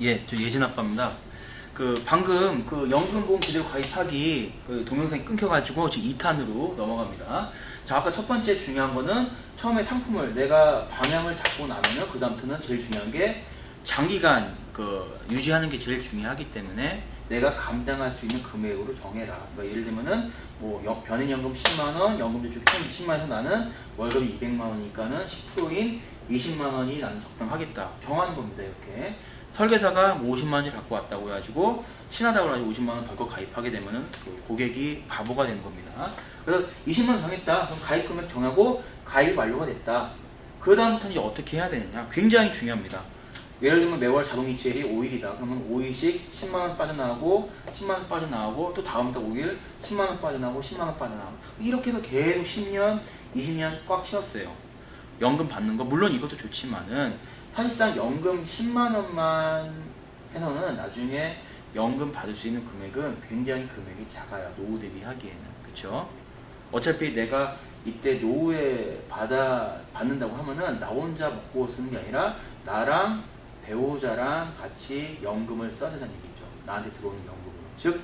예, 저 예진 아빠입니다. 그 방금 그 연금보험 제대로 가입하기 그 동영상이 끊겨가지고 지금 2탄으로 넘어갑니다. 자, 아까 첫 번째 중요한 거는 처음에 상품을 내가 방향을 잡고 나면은 그 다음부터는 제일 중요한 게 장기간 그 유지하는 게 제일 중요하기 때문에 내가 감당할 수 있는 금액으로 정해라. 그러니까 예를 들면은 뭐 연- 변인연금 10만 원, 연금저축 총 20만 원에서 나는 월급이 200만 원이니까는 10%인 20만 원이 나는 적당하겠다. 정하는 겁니다. 이렇게. 설계사가 뭐 50만 원을 갖고 왔다고 해가지고 신하다고 해가지고 50만 원 덜컥 가입하게 되면은 그 고객이 바보가 되는 겁니다. 그래서 20만 원 정했다. 그럼 가입 금액 정하고 가입 완료가 됐다. 그 다음부터는 이제 어떻게 해야 되느냐. 굉장히 중요합니다. 예를 들면 매월 자동이체율이 5일이다. 그러면 5일씩 10만원 빠져나오고 10만원 빠져나오고 또 다음부터 5일 10만원 빠져나오고 10만원 빠져나오고 이렇게 해서 계속 10년, 20년 꽉 채웠어요. 연금 받는 거 물론 이것도 좋지만은 사실상 연금 10만 원만 해서는 나중에 연금 받을 수 있는 금액은 굉장히 금액이 작아요. 노후 대비하기에는. 그쵸? 어차피 내가 이때 노후에 받아, 받는다고 하면은 나 혼자 먹고 쓰는 게 아니라 나랑 배우자랑 같이 연금을 써야 된다는 얘기죠. 나한테 들어오는 연금으로. 즉,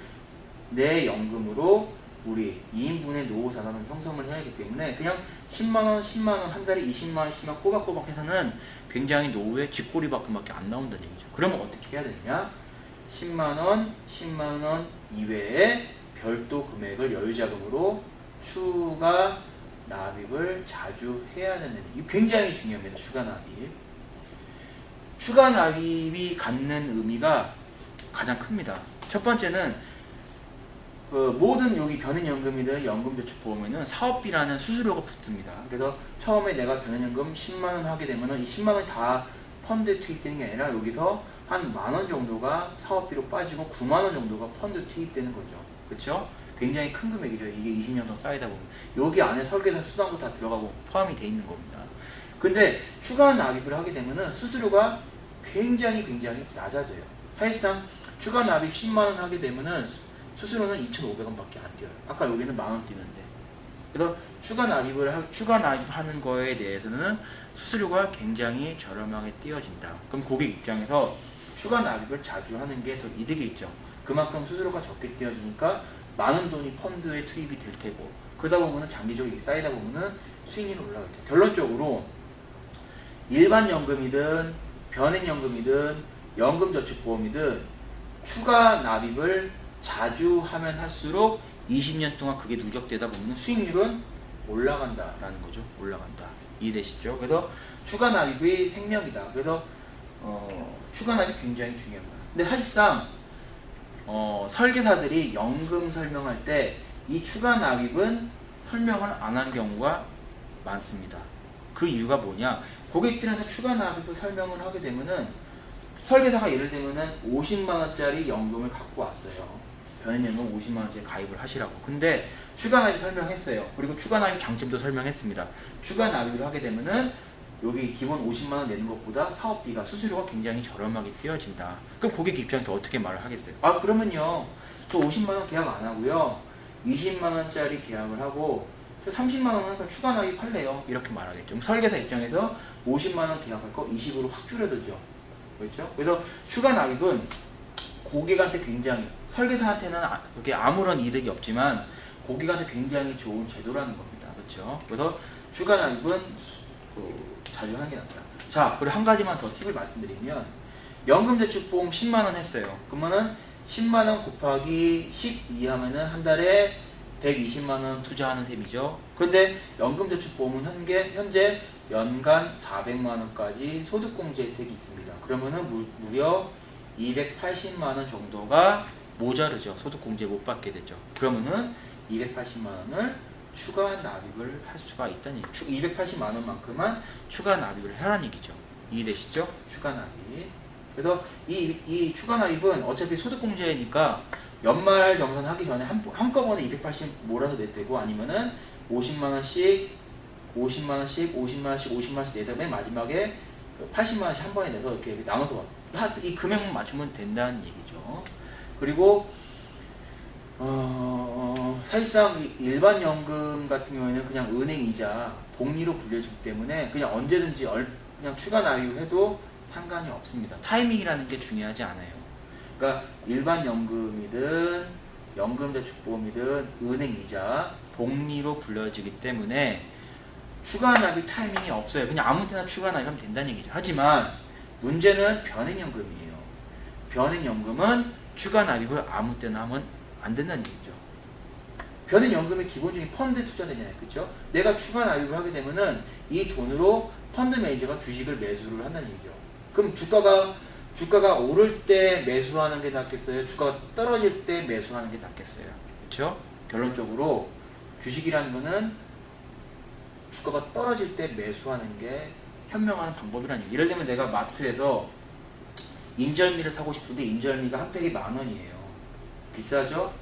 내 연금으로 우리 2인분의 노후 자산을 형성을 해야 하기 때문에 그냥 10만원, 10만원, 한 달에 20만원, 10만원 꼬박꼬박 해서는 굉장히 노후에 쥐꼬리밖에 안 나온다는 얘기죠. 그러면 어떻게 해야 되느냐? 10만원, 10만원 이외에 별도 금액을 여유자금으로 추가 납입을 자주 해야 된다는 이거 굉장히 중요합니다. 추가 납입. 추가 납입이 갖는 의미가 가장 큽니다. 첫 번째는 그 모든 여기 변인연금이든 연금저축보험에는 사업비라는 수수료가 붙습니다. 그래서 처음에 내가 변인연금 10만원 하게 되면은 이 10만원이 다 펀드에 투입되는 게 아니라 여기서 한 만 원 정도가 사업비로 빠지고 9만원 정도가 펀드 투입되는 거죠. 그렇죠? 굉장히 큰 금액이죠. 이게 20년 동안 쌓이다 보면. 여기 안에 설계사 수당도 다 들어가고 포함이 돼 있는 겁니다. 근데 추가 납입을 하게 되면은 수수료가 굉장히 굉장히 낮아져요. 사실상 추가 납입 10만원 하게 되면은 수수료는 2,500원밖에 안 뛰어요. 아까 여기는 만 원 뛰는데. 그래서 추가 납입을 하, 추가 납입하는 거에 대해서는 수수료가 굉장히 저렴하게 띄어진다. 그럼 고객 입장에서 추가 납입을 자주 하는 게 더 이득이 있죠. 그만큼 수수료가 적게 띄어지니까 많은 돈이 펀드에 투입이 될 테고 그러다 보면은 장기적으로 쌓이다 보면은 수익률이 올라가죠. 결론적으로 일반 연금이든 변액 연금이든 연금저축보험이든 추가 납입을 자주 하면 할수록 20년 동안 그게 누적되다 보면 수익률은 올라간다라는 거죠. 올라간다. 이해되시죠? 그래서 추가 납입이 생명이다. 그래서 어, 추가 납입이 굉장히 중요합니다. 근데 사실상 어, 설계사들이 연금 설명할 때 이 추가 납입은 설명을 안 한 경우가 많습니다. 그 이유가 뭐냐? 고객들한테 추가 납입을 설명을 하게 되면은 설계사가 예를 들면은 50만 원짜리 연금을 갖고 왔어요. 변인연금 50만 원짜리 가입을 하시라고. 근데 추가 납입 설명했어요. 그리고 추가 납입 장점도 설명했습니다. 추가 납입을 하게 되면은 여기 기본 50만 원 내는 것보다 사업비가 수수료가 굉장히 저렴하게 띄어진다. 그럼 고객 입장에서 어떻게 말을 하겠어요? 아 그러면요. 저 50만 원 계약 안 하고요. 20만 원짜리 계약을 하고 저 30만 원은 그냥 추가 납입할래요. 이렇게 말하겠죠. 설계사 입장에서 50만 원 계약할 거 20으로 확 줄여들죠. 그렇죠? 그래서 추가 납입은 고객한테 굉장히 설계사한테는 아- 그게 아무런 이득이 없지만 고객한테 굉장히 좋은 제도라는 겁니다. 그렇죠? 그래서 납입은 그, 자주 하는 게 낫다. 자, 그리고 한 가지만 더 팁을 말씀드리면 연금저축보험 10만 원 했어요. 그러면은 10만 원 곱하기 12 하면은 한 달에 120만 원 투자하는 셈이죠. 근데 연금저축보험은 현재, 현재 연간 400만 원까지 소득공제 혜택이 있습니다. 그러면은 무, 무려 280만 원 정도가 모자르죠. 소득공제 못 받게 되죠. 그러면은 280만 원을 추가 납입을 할 수가 있다는 얘기. 280만 원만큼만 추가 납입을 하라는 얘기죠. 이해되시죠? 추가 납입. 그래서 이, 이 추가 납입은 어차피 소득공제니까 연말 정산하기 전에 한, 한꺼번에 280 몰아서 내도 되고 아니면은 50만원씩 50만원씩 50만원씩 50만원씩 내다 맨 마지막에 80만원씩 한 번에 내서 이렇게 나눠서 하- 이 금액만 맞추면 된다는 얘기죠. 그리고 어, 사실상 이 일반 연금 같은 경우에는 그냥 은행 이자 복리로 불려지기 때문에 그냥 언제든지 얼- 그냥 추가 납입을 해도 상관이 없습니다. 타이밍이라는 게 중요하지 않아요. 그러니까 일반 연금이든 연금저축보험이든 은행 이자 복리로 불려지기 때문에 추가 납입 타이밍이 없어요. 그냥 아무 때나 추가 납입하면 된다는 얘기죠. 하지만 문제는 변액연금이에요. 변액연금은 추가 납입을 아무 때나 하면 안 된다는 얘기죠. 변액연금의 기본적인 펀드 투자되잖아요. 그렇죠? 내가 추가 납입을 하게 되면은 이 돈으로 펀드 매니저가 주식을 매수를 한다는 얘기죠. 그럼 주가가 주가가 오를 때 매수하는 게 낫겠어요? 주가가 떨어질 때 매수하는 게 낫겠어요? 그렇죠? 결론적으로 주식이라는 거는 주가가 떨어질 때 매수하는 게 현명한 방법이라는. 예를 들면 내가 마트에서 인절미를 사고 싶은데 인절미가 한 팩이 만 원이에요. 비싸죠?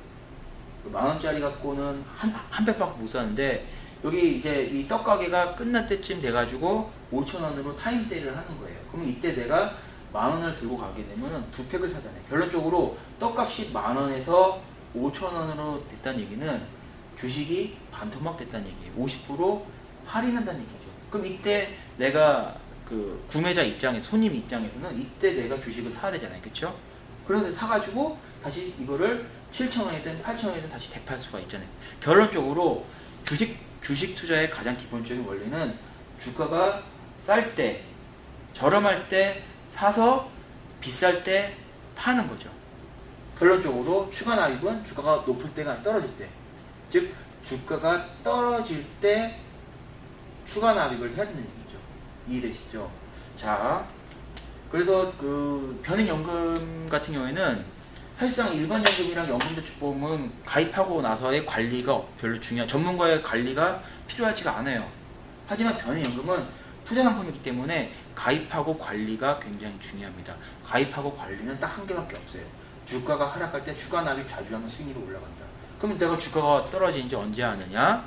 그 만 원짜리 갖고는 한, 한 팩밖에 못 사는데 여기 이제 이 떡가게가 끝날 때쯤 돼가지고 5천 원으로 타임 세일을 하는 거예요. 그럼 이때 내가 만 원을 들고 가게 되면 두 팩을 사잖아요. 결론적으로 떡값이 만 원에서 5천 원으로 됐다는 얘기는 주식이 반토막 됐다는 얘기예요. 50% 할인한다는 얘기죠. 그럼 이때 내가 그 구매자 입장에 손님 입장에서는 이때 내가 주식을 사야 되잖아요. 그렇죠? 그래서 사가지고 다시 이거를 7,000원이든 8,000원이든 다시 대팔 수가 있잖아요. 결론적으로 주식 주식 투자의 가장 기본적인 원리는 주가가 쌀 때, 저렴할 때 사서 비쌀 때 파는 거죠. 결론적으로 추가 납입은 주가가 높을 때가 떨어질 때. 즉, 주가가 떨어질 때 추가 납입을 해야 되는 얘기죠. 이해되시죠? 자, 그래서 그 변액연금 같은 경우에는 사실상 일반 연금이랑 연금저축보험은 가입하고 나서의 관리가 별로 중요한 전문가의 관리가 필요하지가 않아요. 하지만 변액연금은 투자 상품이기 때문에 가입하고 관리가 굉장히 중요합니다. 가입하고 관리는 딱 한 개밖에 없어요. 주가가 하락할 때 추가 납입 자주 하면 수익률이 올라간다. 그럼 내가 주가가 떨어진지 언제 아느냐?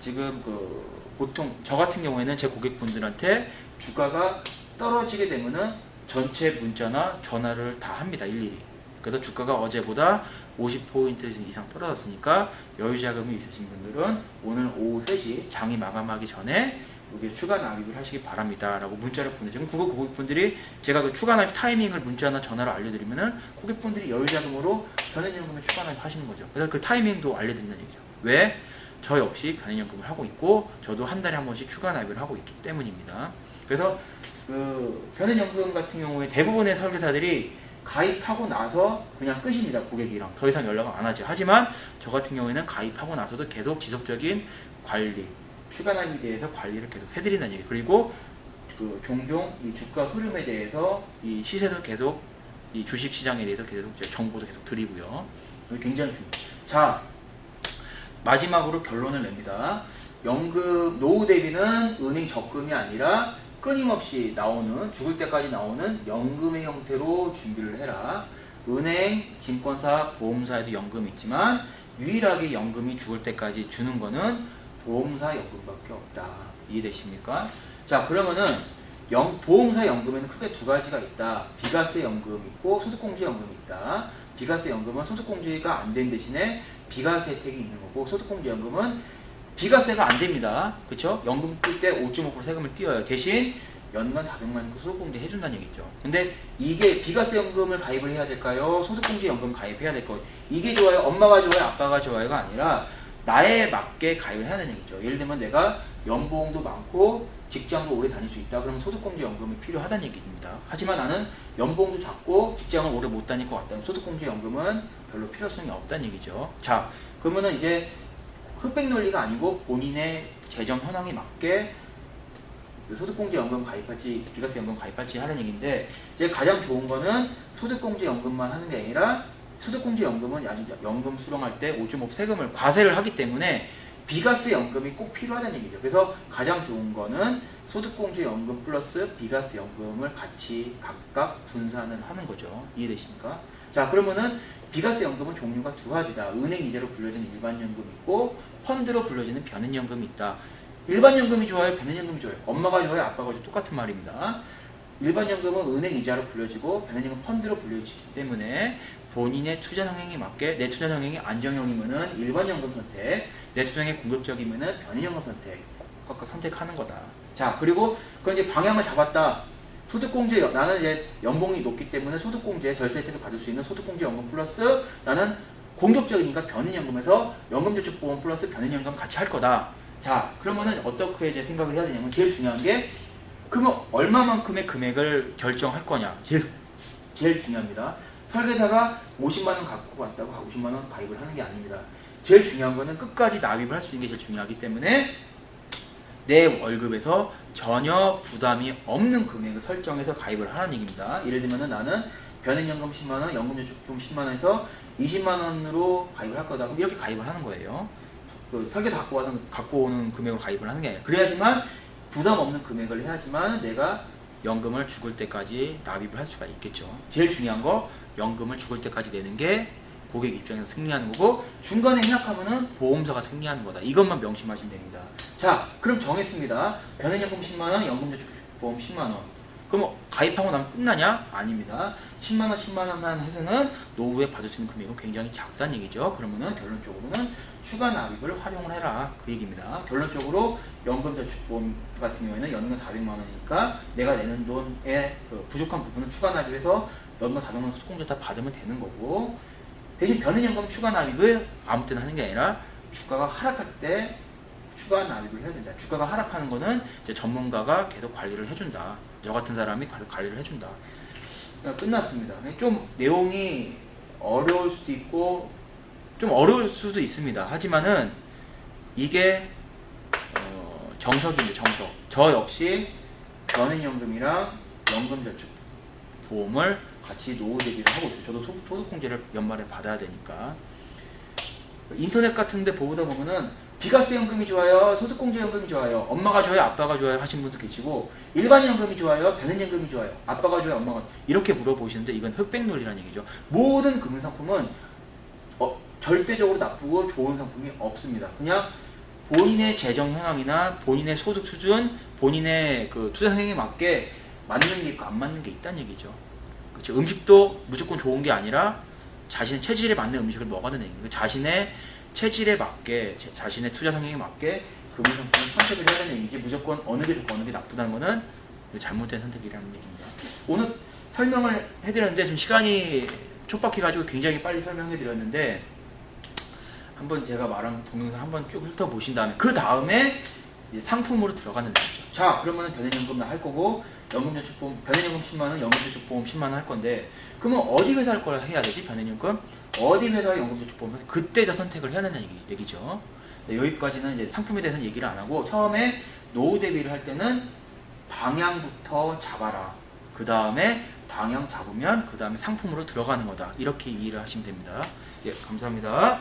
지금 그 보통 저 같은 경우에는 제 고객분들한테 주가가 떨어지게 되면은 전체 문자나 전화를 다 합니다. 일일이. 그래서 주가가 어제보다 50포인트 이상 떨어졌으니까 여유자금이 있으신 분들은 오늘 오후 3시 장이 마감하기 전에 여기 추가 납입을 하시기 바랍니다. 라고 문자를. 그럼 그거 고객분들이 제가 그 추가 납입 타이밍을 문자나 전화로 알려드리면은 고객분들이 여유자금으로 변액연금에 추가 납입 하시는 거죠. 그래서 그 타이밍도 알려드린다는 얘기죠. 왜? 저 역시 변액연금을 하고 있고 저도 한 달에 한 번씩 추가 납입을 하고 있기 때문입니다. 그래서 그 변액연금 같은 경우에 대부분의 설계사들이 가입하고 나서 그냥 끝입니다. 고객이랑 더 이상 연락을 안 하죠. 하지만 저 같은 경우에는 가입하고 나서도 계속 지속적인 관리, 추가 납입에 대해서 관리를 계속 해드린다는 얘기. 그리고 그 종종 이 주가 흐름에 대해서 이 시세도 계속 이 주식 시장에 대해서 계속 정보도 계속 드리고요. 굉장히 중요해요. 자 마지막으로 결론을 냅니다. 연금 노후 대비는 은행 적금이 아니라 끊임없이 나오는 죽을 때까지 나오는 연금의 형태로 준비를 해라. 은행, 증권사, 보험사에도 연금이 있지만 유일하게 연금이 죽을 때까지 주는 거는 보험사 연금밖에 없다. 이해되십니까? 자 그러면은 연, 보험사 연금에는 크게 두 가지가 있다. 비과세 연금 있고 소득공제 연금이 있다. 비과세 연금은 소득공제가 안 된 대신에 비과세 혜택이 있는 거고 소득공제 연금은 비과세가 안 됩니다. 그쵸? 연금 뜰 때 5.5% 세금을 띄어요. 대신 연간 400만 원 소득공제 해준다는 얘기죠. 근데 이게 비과세 연금을 가입을 해야 될까요? 소득공제 연금 가입해야 될까요? 이게 좋아요? 엄마가 좋아요? 아빠가 좋아요가 아니라 나에 맞게 가입을 해야 되는 얘기죠. 예를 들면 내가 연봉도 많고 직장도 오래 다닐 수 있다. 그러면 소득공제 연금이 필요하다는 얘기입니다. 하지만 나는 연봉도 작고 직장을 오래 못 다닐 것 같다면 소득공제 연금은 별로 필요성이 없다는 얘기죠. 자, 그러면은 이제 흑백 논리가 아니고 본인의 재정 현황에 맞게 소득공제 연금 가입할지 비과세 연금 가입할지 하는 얘기인데 이제 가장 좋은 거는 소득공제 연금만 하는 게 아니라 소득공제 연금은 아직 연금 수령할 때5.5 세금을 과세를 하기 때문에 비과세 연금이 꼭 필요하다는 얘기죠. 그래서 가장 좋은 거는 소득공제 연금 플러스 비과세 연금을 같이 각각 분산을 하는 거죠. 이해되십니까? 자 그러면은 비과세 연금은 종류가 두 가지다. 은행 이자로 불려지는 일반 연금이 있고 펀드로 불려지는 변액 연금이 있다. 일반 연금이 좋아요? 변액 연금이 좋아요? 엄마가 좋아요? 아빠가 좋아요? 똑같은 말입니다. 일반 연금은 은행 이자로 불려지고 연금 펀드로 불려지기 때문에 본인의 투자 성향에 맞게 내 투자 성향이 안정형이면은 일반 연금 선택, 내 성향이 공격적이면은 연금 선택 각각 선택하는 거다. 자 그리고 그 이제 방향을 잡았다. 소득공제 연- 나는 이제 연봉이 높기 때문에 소득공제 절세 혜택을 받을 수 있는 소득공제 연금 플러스 나는 공격적이니까 변인연금에서 연금저축보험 플러스 변인연금 같이 할 거다. 자 그러면은 어떻게 이제 생각을 해야 되냐면 제일 중요한 게 그러면 얼마만큼의 금액을 결정할 거냐 제일 제일 중요합니다. 설계사가 50만 원 갖고 왔다고 50만 원 가입을 하는 게 아닙니다. 제일 중요한 거는 끝까지 납입을 할 수 있는 게 제일 중요하기 때문에 내 월급에서 전혀 부담이 없는 금액을 설정해서 가입을 하는 얘기입니다. 예를 들면 나는 변액연금 10만원, 연금저축금 10만원에서 20만원으로 가입을 할 거다. 그럼 이렇게 가입을 하는 거예요. 그 설계사 갖고 와서 갖고 오는 금액을 가입을 하는 게 아니라 그래야지만 부담 없는 금액을 해야지만 내가 연금을 죽을 때까지 납입을 할 수가 있겠죠. 제일 중요한 거 연금을 죽을 때까지 내는 게 고객 입장에서 승리하는 거고 중간에 생각하면은 보험사가 승리하는 거다. 이것만 명심하시면 됩니다. 자, 그럼 정했습니다. 변액연금 10만 원, 연금저축보험 10만 원. 그럼 가입하고 나면 끝나냐? 아닙니다. 10만 원, 10만 원만 해서는 노후에 받을 수 있는 금액은 굉장히 작다는 얘기죠. 그러면은 결론적으로는 추가 납입을 활용을 해라. 그 얘기입니다. 결론적으로 연금저축보험 같은 경우에는 연금 400만 원이니까 내가 내는 돈의 그 부족한 부분은 추가 납입해서 연금 400만 원 소득공제 다 받으면 되는 거고 대신 변은연금 추가 납입을 아무 때나 하는 게 아니라 주가가 하락할 때 추가 납입을 해야 된다. 주가가 하락하는 거는 이제 전문가가 계속 관리를 해준다. 저 같은 사람이 계속 관리를 해준다. 끝났습니다. 좀 내용이 어려울 수도 있고 좀 어려울 수도 있습니다. 하지만은 이게 어, 정석입니다. 정석. 저 역시 연예연금이랑 연금저축보험을 같이 노후 대비를 하고 있어요. 저도 소- 소득공제를 연말에 받아야 되니까. 인터넷 같은데 보다 보면은 비과세 연금이 좋아요, 소득공제 연금이 좋아요, 엄마가 좋아요, 아빠가 좋아요 하신 분도 계시고 일반 연금이 좋아요, 변은 연금이 좋아요, 아빠가 좋아요, 엄마가 이렇게 물어보시는데 이건 흑백 논리라는 얘기죠. 모든 금융 상품은 어, 절대적으로 나쁘고 좋은 상품이 없습니다. 그냥 본인의 재정 현황이나 본인의 소득 수준, 본인의 그 투자 성향에 맞게 맞는 게 있고 안 맞는 게 있다는 얘기죠. 그렇죠. 음식도 무조건 좋은 게 아니라 자신의 체질에 맞는 음식을 먹어야 되는 얘기예요. 자신의 체질에 맞게, 제- 자신의 투자 성향에 맞게 금융 상품을 선택을 해야 되는 얘기지 무조건 어느 게 좋고 어느 게 나쁘다는 거는 잘못된 선택이라는 얘기입니다. 오늘 설명을 해드렸는데 지금 시간이 촉박해가지고 굉장히 빨리 설명해 드렸는데 한번 제가 말한 동영상 한번 쭉 훑어보신 다음에 그 다음에 상품으로 들어가는 거죠. 자 그러면 변액연금 할 거고 연금저축보험 변액연금 10만원 연금저축보험 10만원 할 건데 그러면 어디 회사 할걸 해야 되지 변액연금? 어디 회사 연금저축보험 해서 그때 저 선택을 해야 된다는 얘기, 얘기죠. 네, 여기까지는 이제 상품에 대해서는 얘기를 안 하고 처음에 노후 대비를 할 때는 방향부터 잡아라. 그 다음에 방향 잡으면 그 다음에 상품으로 들어가는 거다. 이렇게 이해를 하시면 됩니다. 예 감사합니다